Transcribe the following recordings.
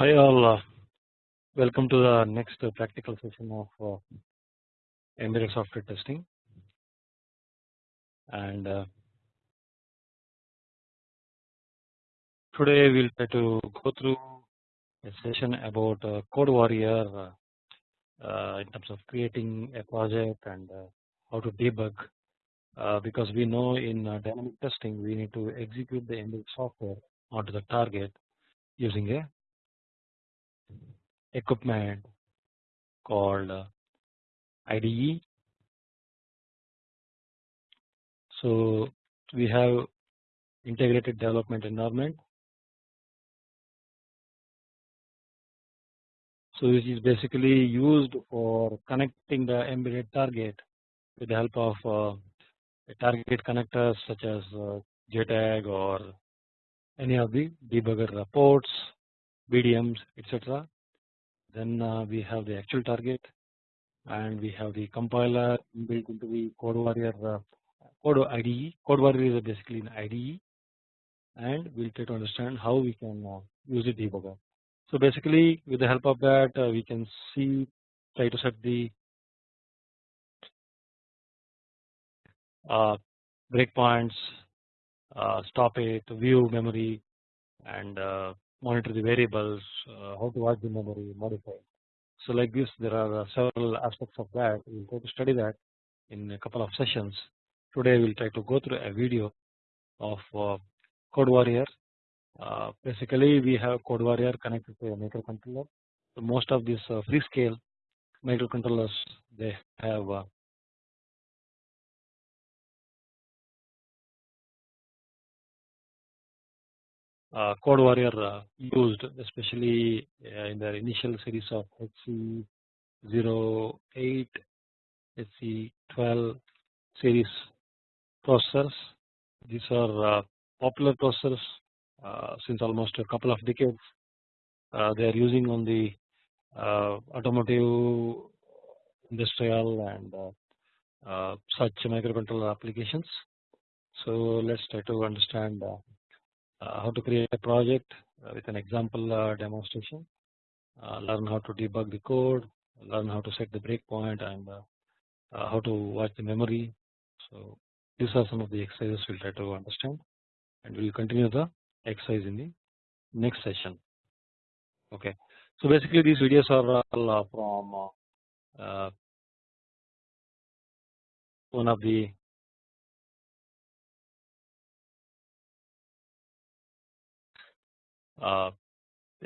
Hi all, uh, welcome to the next uh, practical session of uh, embedded software testing. And uh, today we will try to go through a session about uh, code warrior uh, in terms of creating a project and how to debug. Because we know in dynamic testing we need to execute the embedded software onto the target using a equipment called uh, IDE. So we have integrated development environment. So this is basically used for connecting the embedded target with the help of uh, target connectors such as uh, JTAG or any of the debugger ports, BDMs, etc. Then uh, we have the actual target and we have the compiler built into the code warrior uh, code IDE. Code warrior is basically an IDE and we'll try to understand how we can uh, use the debugger. So basically with the help of that we can see try to set the uh, breakpoints, uh, stop it, view memory and uh, monitor the variables, uh, how to watch the memory, modify. So like this there are uh, several aspects of that we will try to study that in a couple of sessions. Today we will try to go through a video of uh, Code Warrior. basically we have Code Warrior connected to a microcontroller. So most of these Freescale microcontrollers they have uh, Code Warrior uh, used especially uh, in their initial series of HC08, HC12 series processors. These are popular processors since almost a couple of decades. they are using on the automotive, industrial and such microcontroller applications. So let's try to understand uh, how to create a project uh, with an example uh, demonstration, learn how to debug the code, learn how to set the breakpoint and how to watch the memory. So these are some of the exercises we'll try to understand and we'll continue the exercise in the next session. Okay. So basically these videos are all from uh, one of the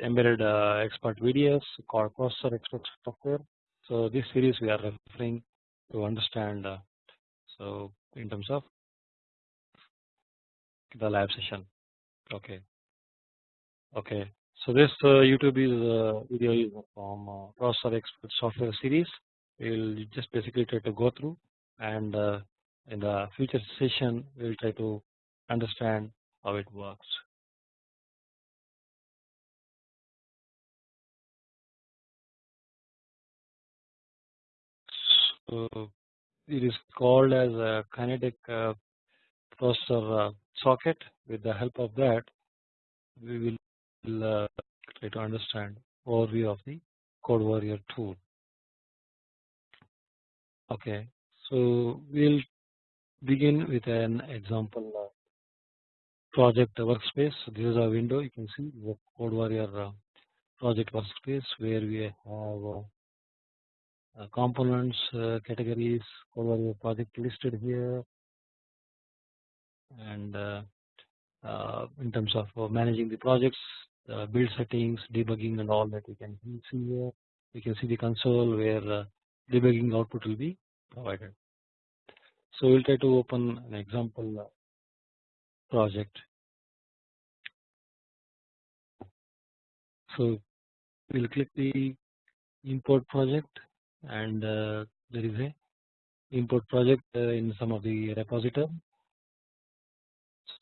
embedded uh, expert videos called processor expert software. So this series we are referring to understand uh, so in terms of the lab session. Okay. Okay. So this uh, youtube is uh, video from uh, processor expert software series. We will just basically try to go through and in the future session we will try to understand how it works it is called as a Kinetis uh, processor uh, socket. With the help of that, we will uh, try to understand overview of the Code Warrior tool. Okay, so we'll begin with an example project workspace. So this is a window. You can see the Code Warrior project workspace where we have uh, Uh, components uh, categories over your project listed here and uh, uh in terms of uh, managing the projects build settings debugging and all that you can see here you can see the console where debugging output will be provided. So we'll try to open an example project. So we'll click the import project and uh, there is a import project uh, in some of the repository.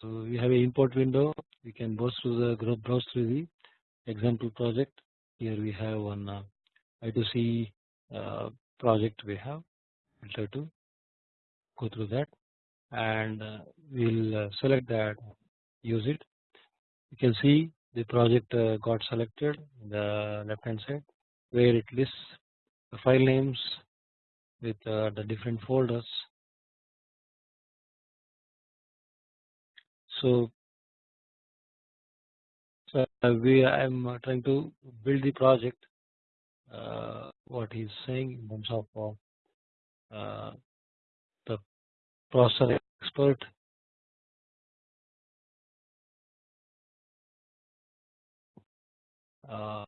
So we have a import window. We can browse through the browse through the example project. Here we have one uh, I2C project. We have. Try to go through that, and we'll select that. Use it. You can see the project uh, got selected in the left hand side where it lists the file names with uh, the different folders. So, so we I am trying to build the project uh, what he's saying in terms of uh, the processor expert uh,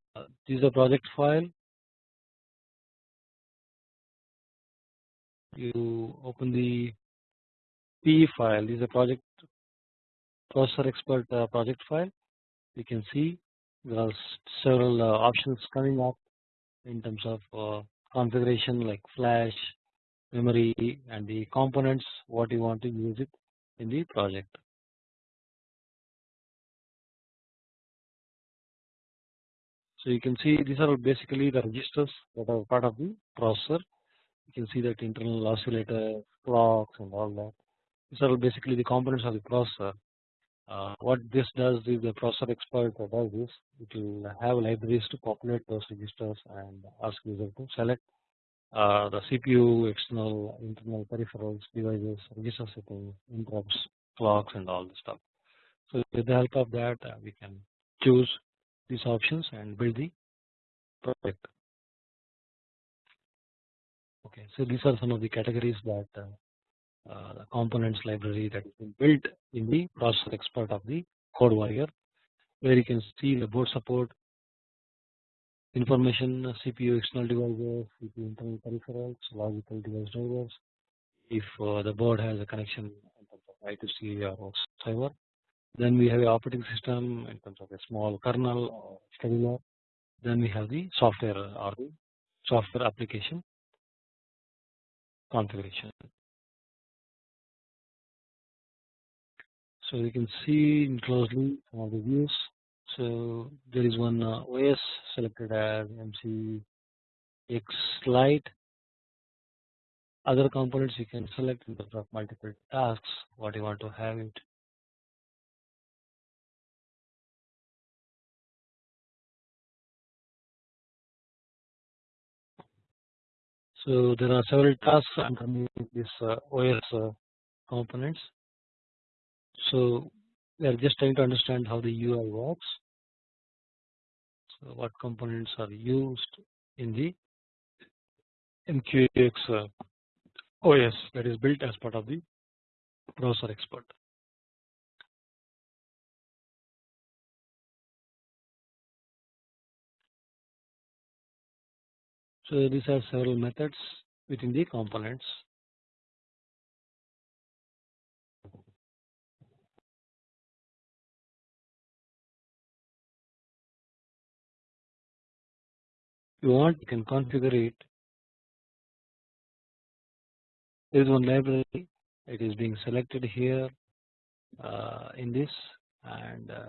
this is a project file you open the P file this is a project processor expert uh, project file you can see there are several uh, options coming up in terms of uh, configuration like flash memory and the components what you want to use it in the project. So you can see these are basically the registers that are part of the processor. You can see that internal oscillator, clocks and all that. These are basically the components of the processor. Uh, what this does is the processor expert does this. It will have libraries to populate those registers and ask user to select uh, the CPU, external, internal peripherals, devices, register settings, interrupts, clocks, and all the stuff. So with the help of that, uh, we can choose these options and build the project. Okay, so these are some of the categories that uh, uh, the components library that has been built in the processor expert of the CodeWarrior, where you can see the board support, information CPU external devices, CPU internal peripherals, logical device drivers. If uh, the board has a connection in terms of I2C or server, then we have a operating system in terms of a small kernel or scheduler. Then we have the software or the software application configuration. So you can see in closely of the views so there is one uh, OS selected as MC X Lite. Other components you can select in terms of multiple tasks what you want to have it. So there are several tasks underneath this uh, OS uh, components. So we are just trying to understand how the UI works. So what components are used in the MQX uh, OS that is built as part of the browser expert. So these are several methods within the components. You want you can configure it. There is one library it is being selected here uh, in this and uh,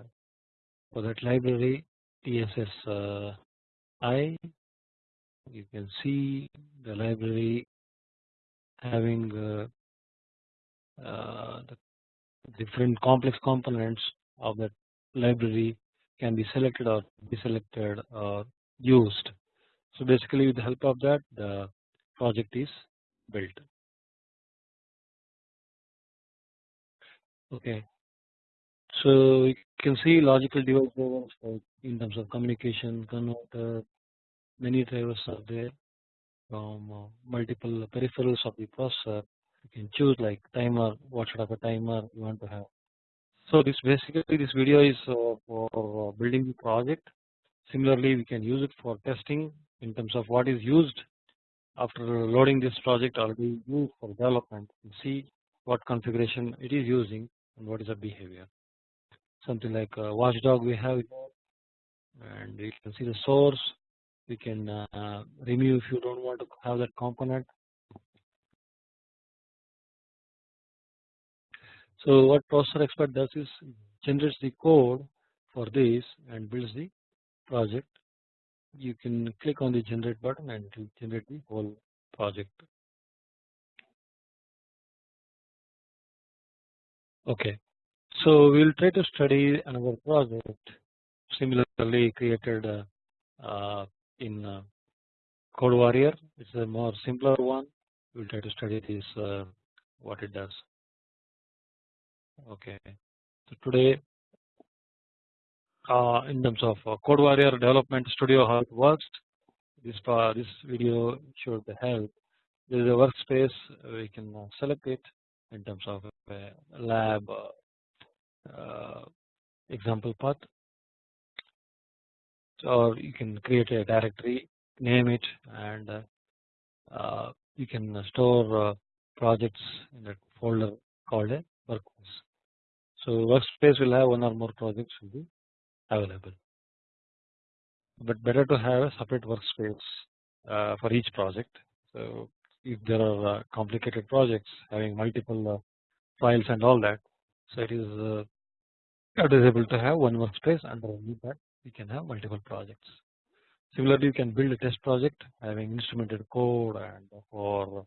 for that library TSS uh, I you can see the library having uh, uh, the different complex components of that library can be selected or deselected or used so basically with the help of that the project is built. Okay. So you can see logical device drivers in terms of communication, converter, many drivers are there from uh, multiple peripherals of the processor. You can choose like timer, what sort of a timer you want to have. So this basically this video is uh, for uh, building the project. Similarly, we can use it for testing in terms of what is used after loading this project already used for development and see what configuration it is using and what is the behavior. Something like watchdog we have and you can see the source we can uh, remove if you don't want to have that component. So what processor expert does is generates the code for this and builds the project you can click on the generate button and generate the whole project. Okay, so we will try to study another project similarly created in Code Warrior. It's a more simpler one. We'll try to study this what it does. Okay. So today uh, in terms of uh, Code Warrior Development Studio how it works. This uh, this video should help. There is a workspace we can select it in terms of lab example path or you can create a directory name it and uh, you can store uh, projects in that folder called a workspace. So workspace will have one or more projects will be available. But better to have a separate workspace uh, for each project. So if there are uh, complicated projects having multiple uh, files and all that, so it is desirable to have one workspace underneath that we can have multiple projects. Similarly, you can build a test project having instrumented code and for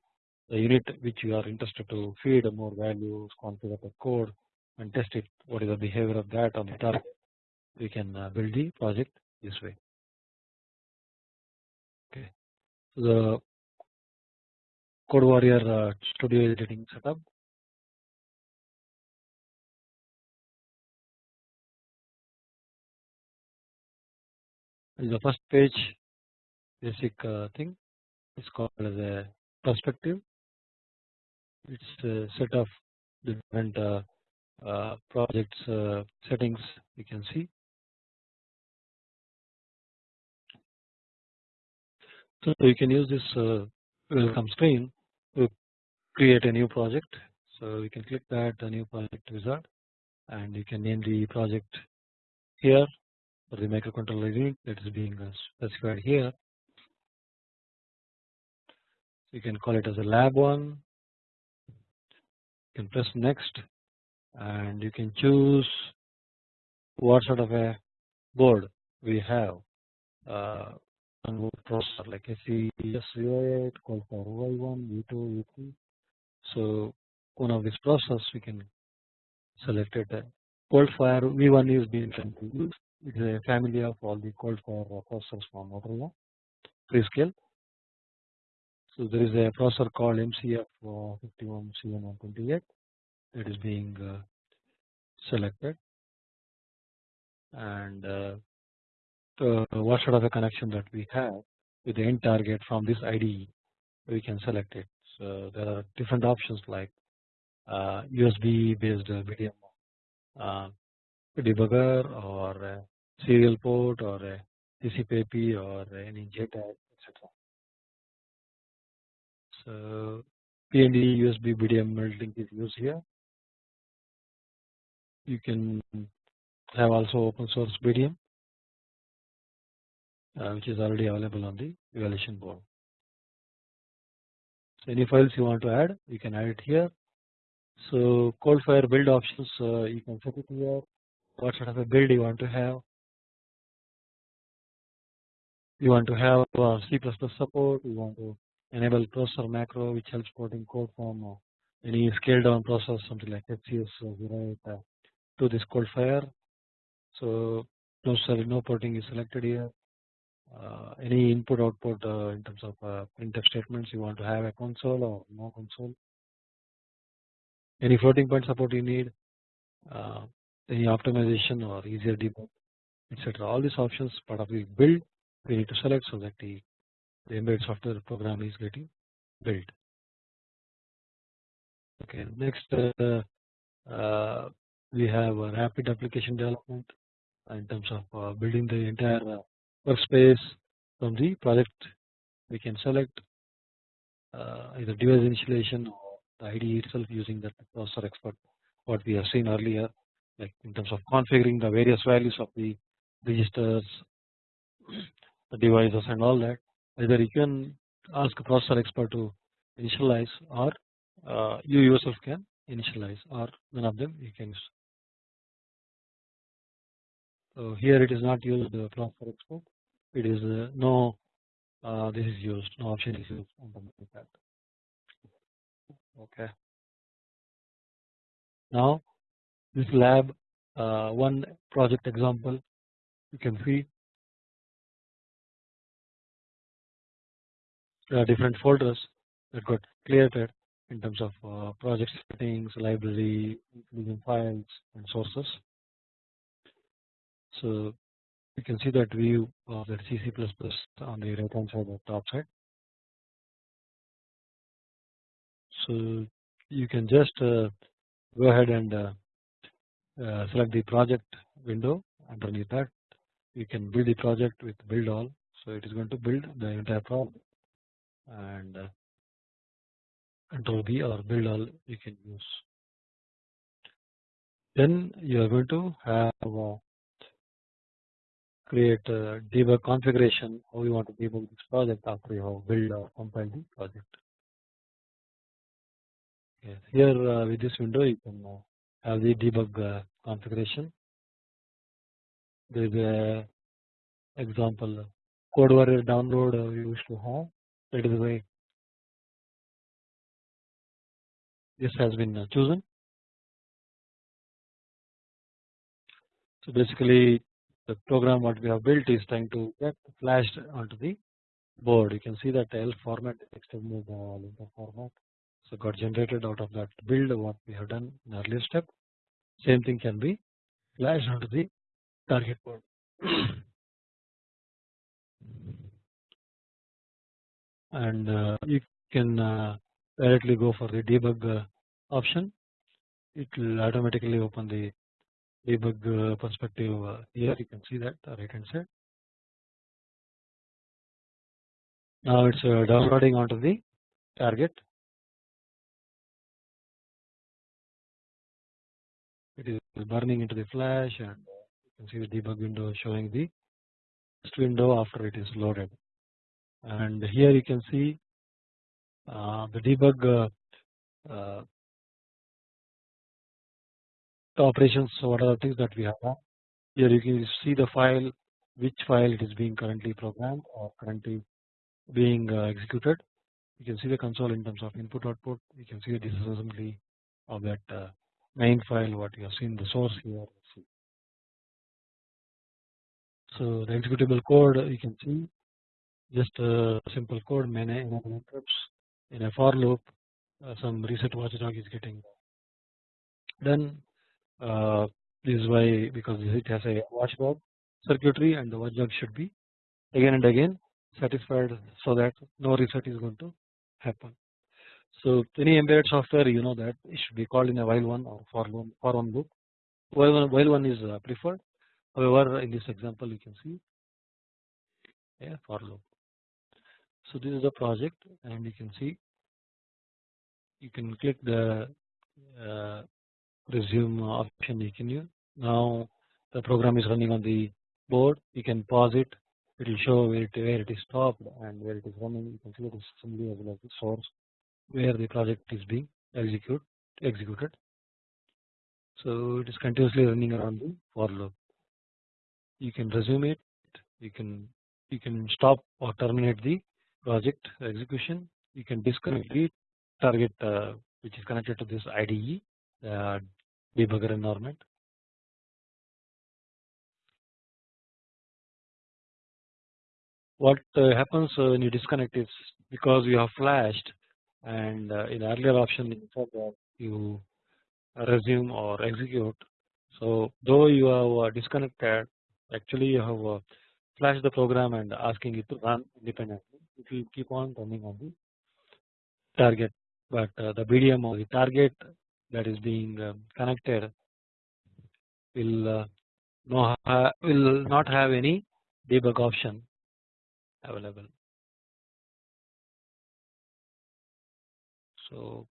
the unit which you are interested to feed more values, configure the code and test it. What is the behavior of that on the target? We can uh, build the project this way. Okay, so the Code Warrior uh, Studio editing setup. The first page basic uh, thing is called as a perspective. It's a set of different uh, uh, projects uh, settings you can see. So you can use this uh, welcome screen to create a new project. So you can click that a new project wizard and you can name the project here the microcontroller unit that is being uh, specified here you can call it as a lab one you can press next and you can choose what sort of a board we have uh, on processor like SES08, Coldfire V1, V2, V3. So one of these processors we can select it. Coldfire V1 is being used. It is a family of all the Coldfire processors from Motorola, Freescale. So there is a processor called MCF51CN128 that is being uh, selected and uh, what sort of a connection that we have with the end target from this IDE we can select it. So there are different options like uh, USB based BDM uh, debugger or serial port or a TCP/IP or any JTAG etc. So P&E USB BDM link is used here. You can have also open source BDM uh, which is already available on the evaluation board. So any files you want to add you can add it here. So Coldfire build options uh, you can set it here what sort of a build you want to have you want to have uh, C++ support you want to enable processor macro which helps porting code from uh, any scale down process something like HCS uh, to this Coldfire. So no sorry no porting is selected here. Uh, any input output uh, in terms of uh, printf statements you want to have a console or no console. Any floating point support you need, uh, any optimization or easier debug etc. All these options part of the build we need to select so that the the embedded software program is getting built. Okay, next uh, uh, we have a rapid application development in terms of uh, building the entire uh, workspace from the project. We can select uh, either device initialization or the IDE itself using that processor expert what we have seen earlier like in terms of configuring the various values of the registers the devices and all that either you can ask a processor expert to initialize or uh, you yourself can initialize or none of them you can. So here it is not used the processor expert it is uh, no uh, this is used no option is used like that okay. Now this lab uh, one project example you can see different folders that got created in terms of uh, project settings, library, including files and sources. So you can see that view of that C C++ on the right hand side or top side. So you can just uh, go ahead and uh, uh, select the project window underneath that you can build the project with build all so it is going to build the entire project and uh, control or build all you can use. Then you are going to have uh, create a debug configuration how you want to debug this project after you have build or compiled the project. Here uh, with this window you can uh, have the debug uh, configuration. There is a example code warrior download uh, we used to have that is why this has been uh, chosen. So basically the program what we have built is trying to get flashed onto the board. You can see that ELF format extended the format. So got generated out of that build what we have done in earlier step. Same thing can be flashed onto the target board and uh, you can uh, directly go for the debug uh, option. It will automatically open the debug perspective here. You can see that right hand side. Now it's uh, downloading onto the target. It is burning into the flash and you can see the debug window showing the window after it is loaded and here you can see uh, the debug uh, uh, the operations what are the things that we have here you can see the file which file it is being currently programmed or currently being uh, executed. You can see the console in terms of input output. You can see the disassembly of that uh, main file what you have seen the source here. So the executable code you can see just a simple code many interrupts in a for loop uh, some reset watchdog is getting done uh, this is why because it has a watchdog circuitry and the watchdog should be again and again satisfied so that no reset is going to happen. So any embedded software you know that it should be called in a while one or for one for one loop while one, while one is uh, preferred however in this example you can see a for loop. So this is the project and you can see you can click the uh, resume option you can use. Now the program is running on the board. You can pause it. It will show where it, where it is stopped and where it is running. You can see the assembly as well as the source where the project is being execute executed. So it is continuously running around the for loop. You can resume it. You can you can stop or terminate the project execution you can disconnect the target uh, which is connected to this IDE uh, debugger environment. What uh, happens uh, when you disconnect is because you have flashed and uh, in earlier option you resume or execute. So though you have uh, disconnected actually you have uh, flashed the program and asking it to run independently it will keep on running on the target but uh, the BDM or the target that is being um, connected will uh, no will not have any debug option available. So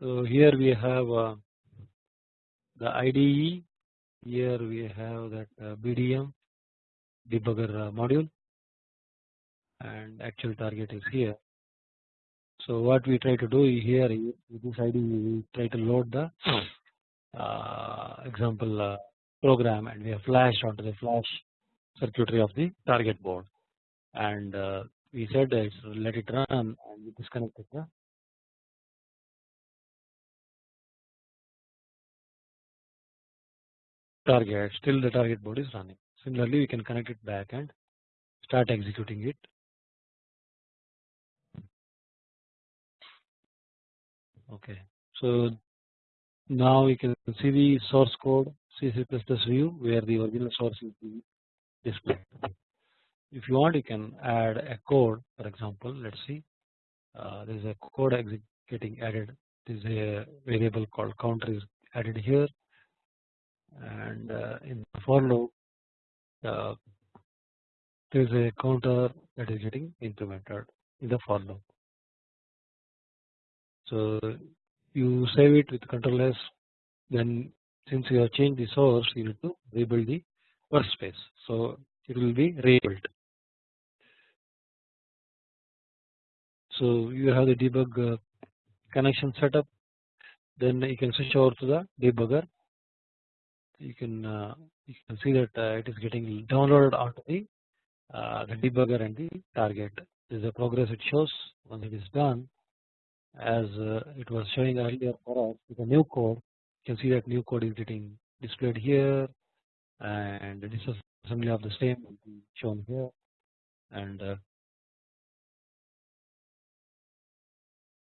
So here we have uh, the IDE, here we have that uh, BDM debugger uh, module. And actual target is here. So what we try to do here with this ID we try to load the uh, example uh, program and we have flashed onto the flash circuitry of the target board. And uh, we said let it run and we disconnected the target still the target board is running. Similarly we can connect it back and start executing it. Okay. So now we can see the source code C view where the original source is displayed. If you want you can add a code for example let us see uh, there is a code getting added there is a variable called counter is added here and uh, in the for loop uh, there is a counter that is getting implemented in the for loop. So you save it with control S then since you have changed the source you need to rebuild the workspace. So it will be rebuilt. So you have the debug uh, connection setup. Then you can switch over to the debugger. You can uh, you can see that uh, it is getting downloaded onto the uh, the debugger and the target. This is the progress it shows once it is done. As uh, it was showing earlier for us with the new code you can see that new code is getting displayed here and this is assembly of the same shown here. And uh,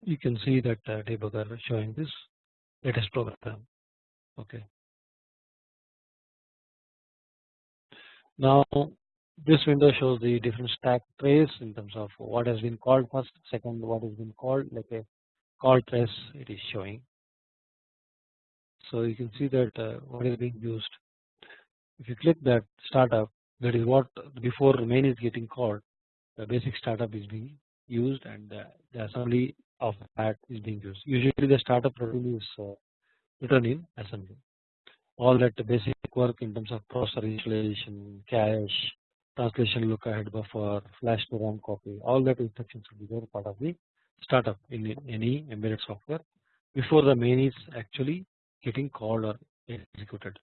you can see that uh, debugger showing this latest program. Okay. Now this window shows the different stack trace in terms of what has been called first second what has been called like a call trace it is showing. So you can see that uh, what is being used if you click that startup that is what before main is getting called the basic startup is being used and the assembly of that is being used usually the startup routine is uh, written in assembly all that basic work in terms of processor installation cache translation look ahead buffer flash to RAM copy all that instructions will be there part of the startup in any embedded software before the main is actually getting called or executed.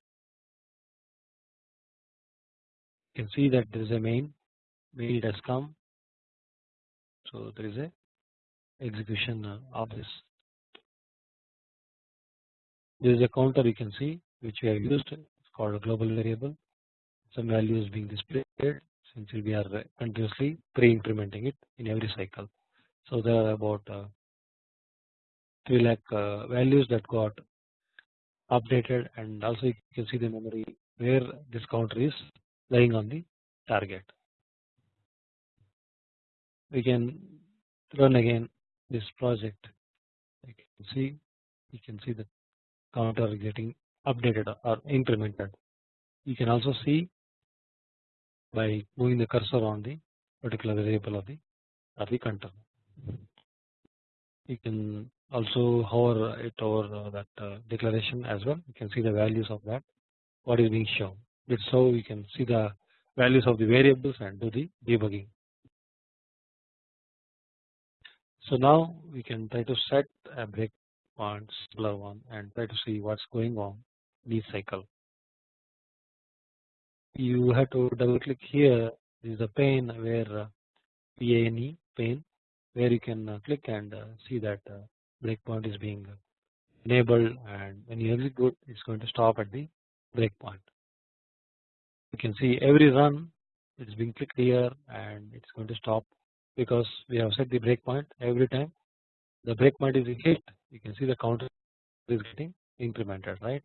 You can see that there is a main, it has come. So there is a execution uh, of this. There is a counter you can see which we have used it's called a global variable. Some value is being displayed since we are continuously pre-incrementing it in every cycle. So there are about uh, 3 lakh uh, values that got updated and also you can see the memory where this counter is lying on the target. We can run again this project you can see you can see the counter getting updated or implemented. You can also see by moving the cursor on the particular variable of the of the control. You can also hover it over that uh, declaration as well you can see the values of that what is being shown that's how we can see the values of the variables and do the debugging. So now we can try to set a breakpoint simpler one and try to see what's going on in each cycle. You have to double click here this is the pane where uh, pane pane where you can uh, click and uh, see that breakpoint is being enabled and when you execute it is going to stop at the breakpoint. You can see every run it is being clicked here and it is going to stop because we have set the breakpoint every time the breakpoint is hit you can see the counter is getting incremented right.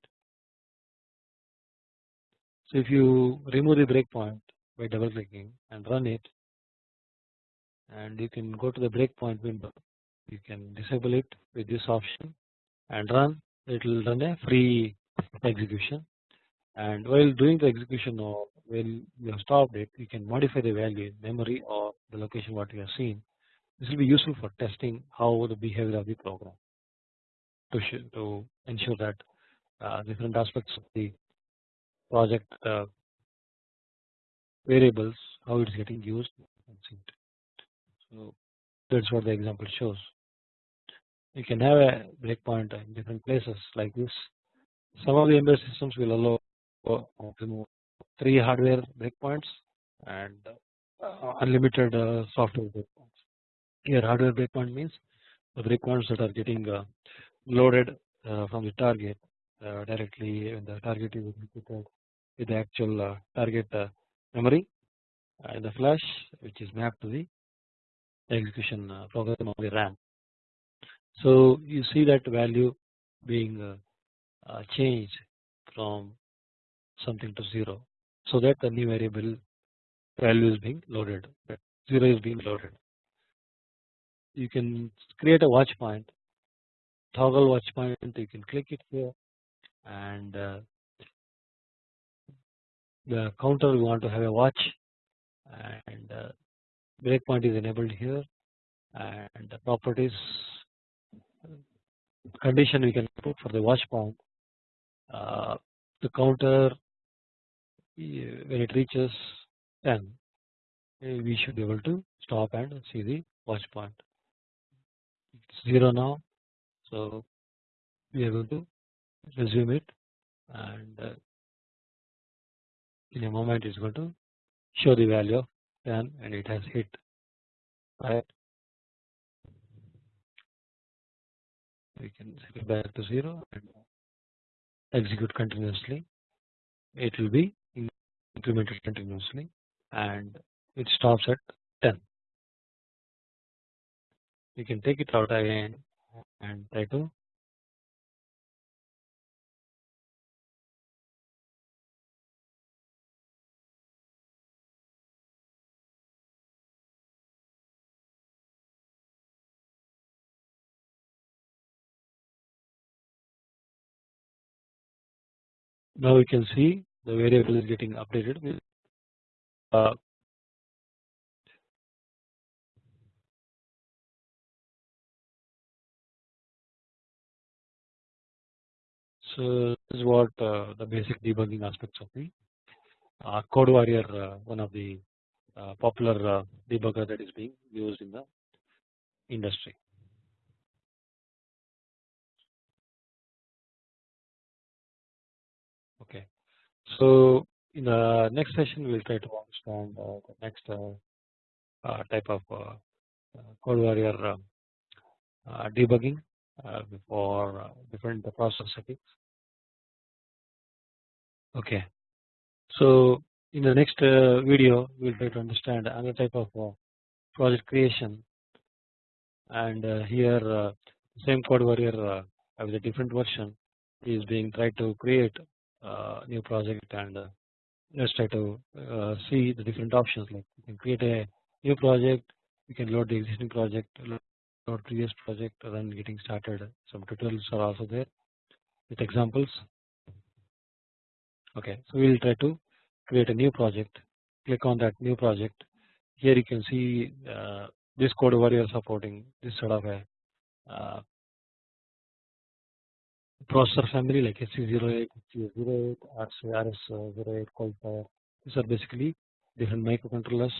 So if you remove the breakpoint by double clicking and run it and you can go to the breakpoint window you can disable it with this option and run it will run a free execution and while doing the execution or when you have stopped it you can modify the value in memory or the location what you have seen. This will be useful for testing how the behavior of the program to, to ensure that uh, different aspects of the project uh, variables how it is getting used so that's what the example shows. You can have a breakpoint in different places like this. Some of the embedded systems will allow three hardware breakpoints and uh, unlimited uh, software breakpoints. Here hardware breakpoint means the breakpoints that are getting uh, loaded uh, from the target uh, directly when the target is executed with the actual uh, target memory in the flash which is mapped to the execution program of the RAM. So you see that value being changed from something to 0 so that the new variable value is being loaded 0 is being loaded. You can create a watch point toggle watch point you can click it here and uh, the counter we want to have a watch and uh, breakpoint is enabled here and the properties condition we can put for the watch point uh, the counter when it reaches 10 we should be able to stop and see the watch point. It's 0 now so we are going to resume it and uh, in a moment it's going to show the value of 10 and it has hit right we can set it back to 0 and execute continuously. It will be implemented continuously and it stops at 10 you can take it out again and try to now we can see the variable is getting updated with uh, So this is what uh, the basic debugging aspects of the uh, Code Warrior, uh, one of the uh, popular uh, debugger that is being used in the industry. So in the next session we will try to understand uh, the next type of Code Warrior debugging for different process settings. Okay. So in the next uh, video we will try to understand another type of uh, project creation. And uh, here uh, same code warrior uh, with a different version is being tried to create uh, new project and let's try to see the different options. Like you can create a new project you can load the existing project load previous project then getting started. Some tutorials are also there with examples. Okay so we will try to create a new project. Click on that new project. Here you can see uh, this code warrior supporting this sort of a uh, processor family like SC08, SC08, RS08, qualifier. These are basically different microcontrollers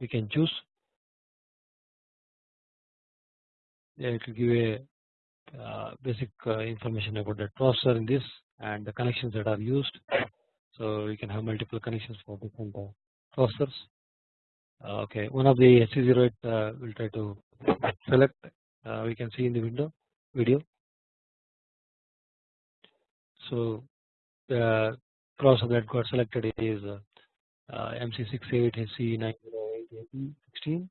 we can choose. Yeah, it will give a uh, basic uh, information about the processor in this and the connections that are used. So we can have multiple connections for different uh, processors. Uh, okay, one of the SC08 uh, will try to select. Uh, we can see in the window video. So the processor that got selected is MC68SC908AP16.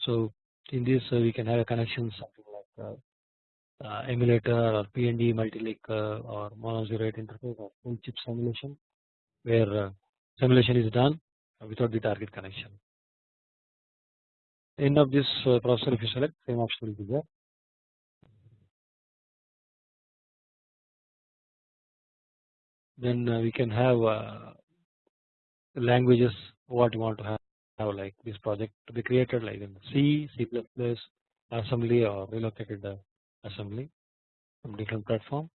So in this we can have a connection something like uh, emulator or P&E multi-link uh, or MON08 interface or full chip simulation where uh, simulation is done without the target connection. End of this processor if you select same option will be there. Then uh, we can have uh, languages what you want to have, have like this project to be created like in C, C++, assembly or relocated uh, assembly from different platform.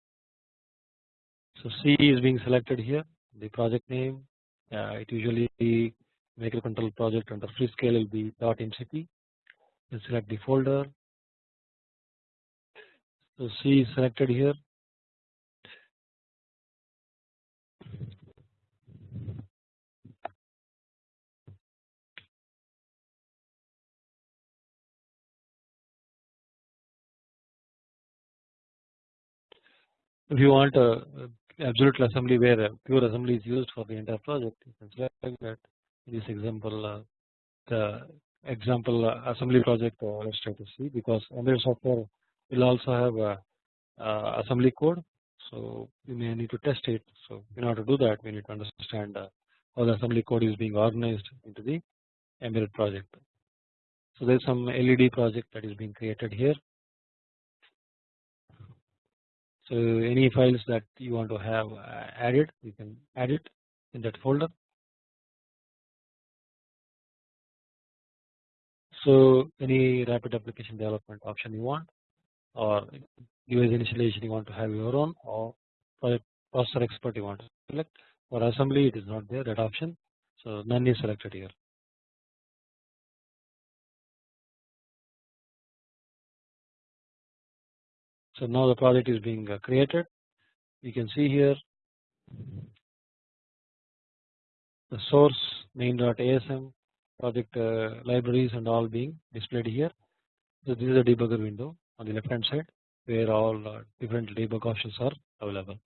So C is being selected here the project name uh, it usually microcontroller project under free Freescale will be .mcp select the folder So C is selected here. If you want a absolute assembly where a pure assembly is used for the entire project, you can select that. In this example, uh, the example uh, assembly project uh, let's try to see because embedded software will also have a, a assembly code. So you may need to test it. So in order to do that we need to understand uh, how the assembly code is being organized into the embedded project. So there is some LED project that is being created here so any files that you want to have uh, added you can add it in that folder. So any rapid application development option you want or device initialization you want to have your own or processor expert you want to select. For assembly it is not there that option. So none is selected here. So now the project is being uh, created you can see here the source main.asm project uh, libraries and all being displayed here. So this is a debugger window on the left hand side where all uh, different debug options are available.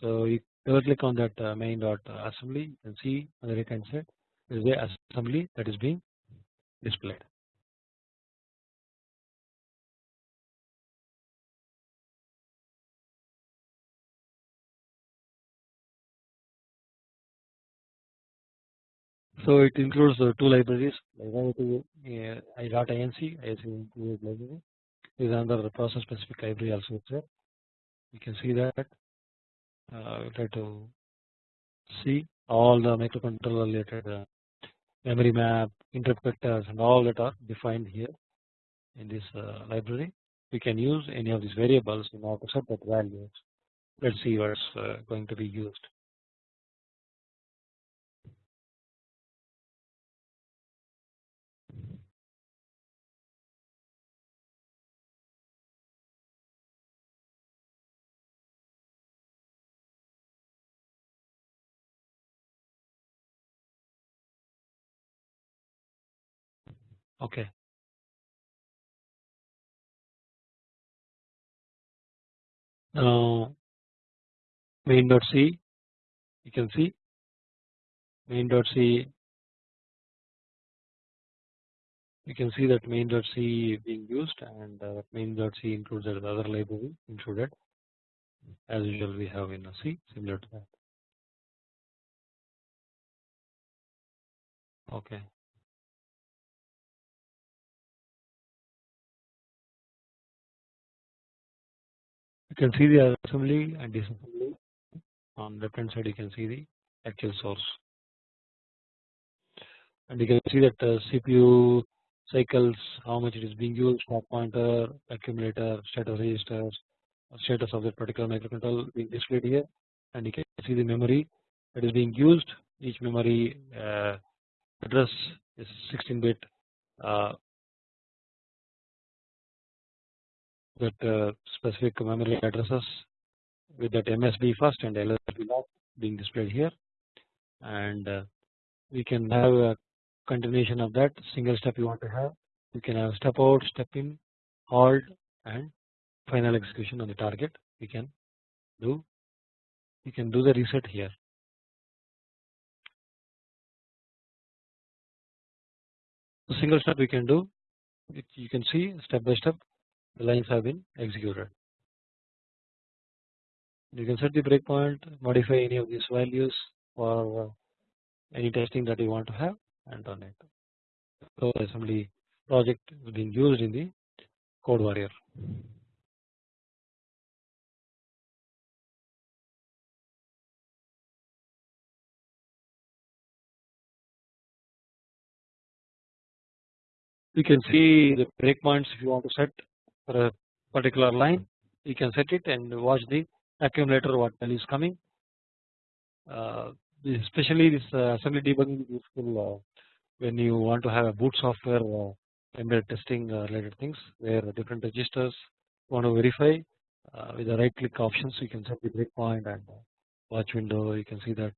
So you double click on that main dot assembly you can see on the right hand side is the assembly that is being displayed. So it includes uh, two libraries IoT uh, i.inc ISV library is another process specific library also there. You can see that uh, we try to see all the microcontroller related uh, memory map, interrupt vectors and all that are defined here in this uh, library. We can use any of these variables in order to set that values. Let's see what's uh, going to be used. Okay. Now main.c you can see main.c you can see that main.c is being used and uh, main.c includes the other library included as usual we have in a C similar to that. Okay. Can see the assembly and disassembly. On left hand side you can see the actual source. And you can see that uh, CPU cycles how much it is being used stack pointer accumulator status registers status of that particular microcontroller being displayed here. And you can see the memory that is being used. Each memory uh, address is 16 bit uh, that uh, specific memory addresses with that MSB first and LSB last being displayed here. And uh, we can have a continuation of that. Single step you want to have you can have step out step in halt and final execution on the target. We can do you can do the reset here. The single step we can do you can see step by step the lines have been executed. You can set the breakpoint, modify any of these values for uh, any testing that you want to have and run it. So assembly project being used in the CodeWarrior. You can see the breakpoints if you want to set for a particular line. You can set it and watch the accumulator what value is coming. Uh, especially this uh, assembly debugging is useful uh, when you want to have a boot software uh, embedded testing uh, related things where different registers want to verify uh, with the right click options you can set the breakpoint and watch window. You can see that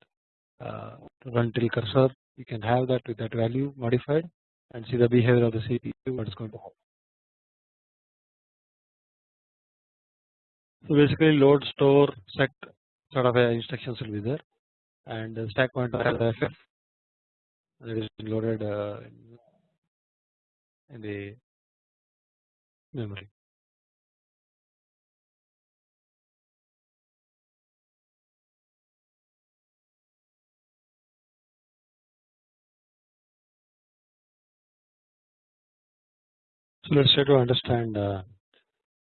uh, run till cursor. You can have that with that value modified and see the behavior of the CPU what is going to happen. So basically load store set sort of instructions will be there and the stack pointer has FF that is loaded uh, in the memory. So let's try to understand. Uh,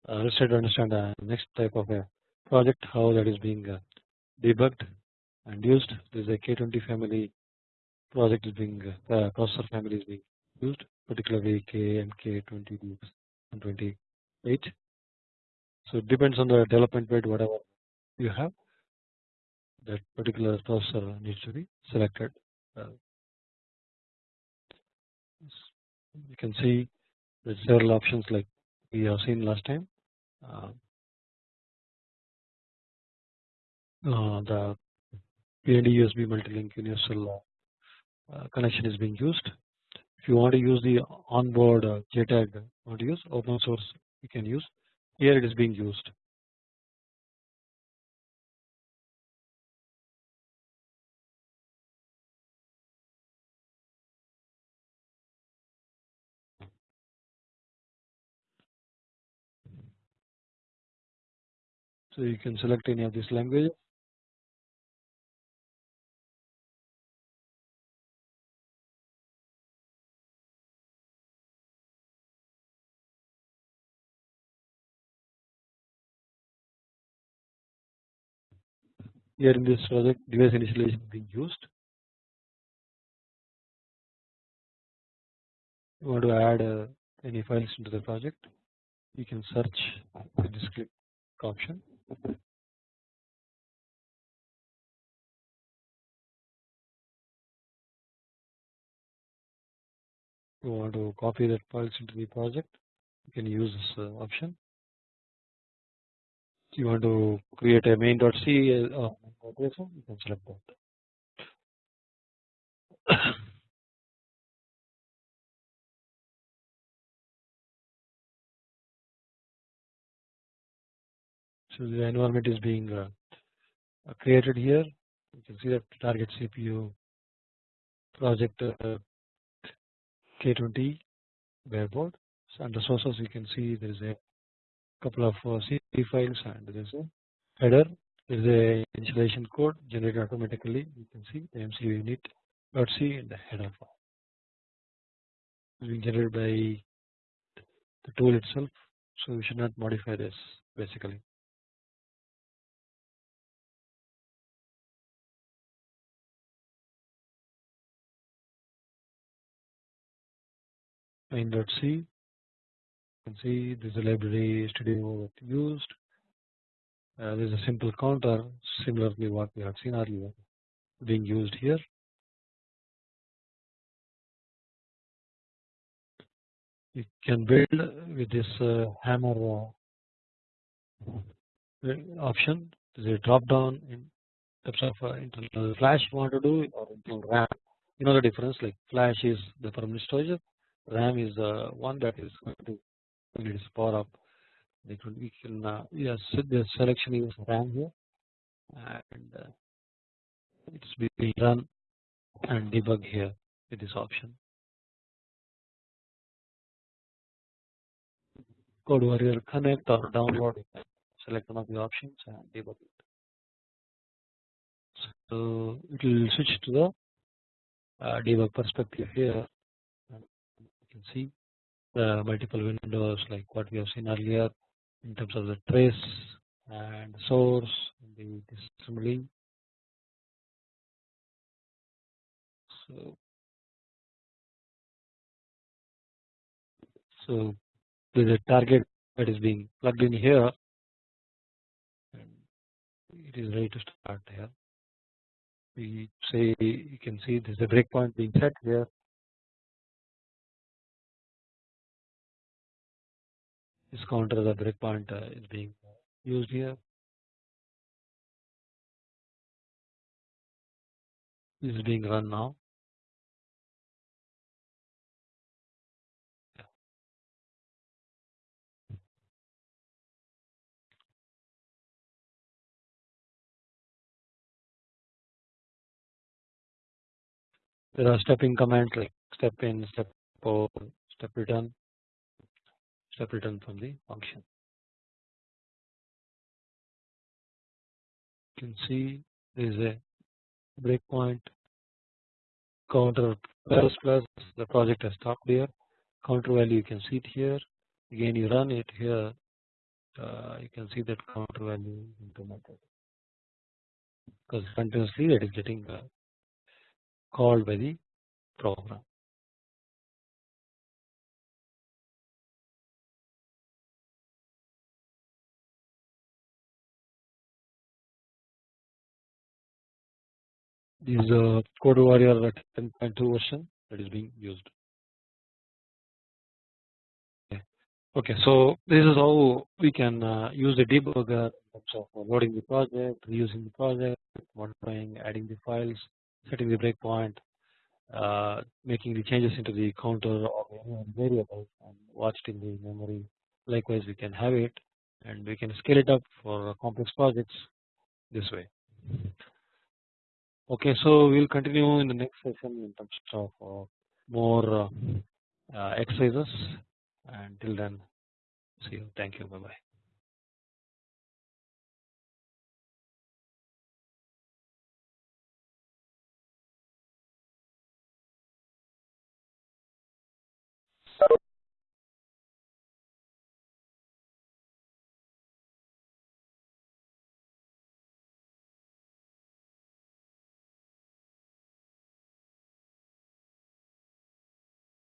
uh, let's try to understand the next type of a project how that is being uh, debugged and used. This is a K20 family project is being uh, processor family is being used, particularly K and K20 and 28. So it depends on the development weight whatever you have that particular processor needs to be selected. Uh, you can see there's several options like we have seen last time. Uh, uh, the P&E USB multi-link universal uh, connection is being used. If you want to use the onboard JTAG, use open source, you can use. Here it is being used. So you can select any of these languages. Here in this project device initialization being used. You want to add uh, any files into the project, you can search with this click option you want to copy that files into the project? You can use this uh, option. You want to create a main.c uh, you can select that so the environment is being uh, created here you can see that target CPU project uh, K20 bareboard. So under sources you can see there is a couple of uh, C files and there is a header. There is a initialization code generated automatically. You can see the MCU unit dot C in the header file. Being generated by the tool itself, so we should not modify this basically. main.c you can see this is library studio used. Uh, there is a simple counter similarly what we have seen earlier being used here. You can build with this uh, hammer uh, option. There is a drop down in terms of uh, internal flash you want to do or internal RAM you know the difference like flash is the permanent storage RAM is the one that is going to when it is power up. It will we can uh, yes the selection is RAM here and uh, it's being run and debug here with this option. CodeWarrior connect or download select one of the options and debug it. So it will switch to the uh, debug perspective here see the multiple windows like what we have seen earlier in terms of the trace and source the assembly. So, so there is a target that is being plugged in here and it is ready to start here. We say you can see there is a breakpoint being set here this counter a breakpoint uh, is being used here. Is being run now. There are stepping commands like step in, step out, step return, step from the function. You can see there is a breakpoint counter plus plus. The project has stopped here. Counter value you can see it here. Again you run it here. Uh, you can see that counter value implemented because continuously that is getting uh, called by the program. Is a CodeWarrior 10.2 version that is being used. Okay. okay, so this is how we can uh, use the debugger in terms of loading the project, reusing the project, modifying, adding the files, setting the breakpoint, uh, making the changes into the counter or variable and watched in the memory. Likewise, we can have it and we can scale it up for complex projects this way. Okay, so we'll continue in the next session in terms of uh, more uh, uh, exercises. Until then, see you. Thank you. Bye bye.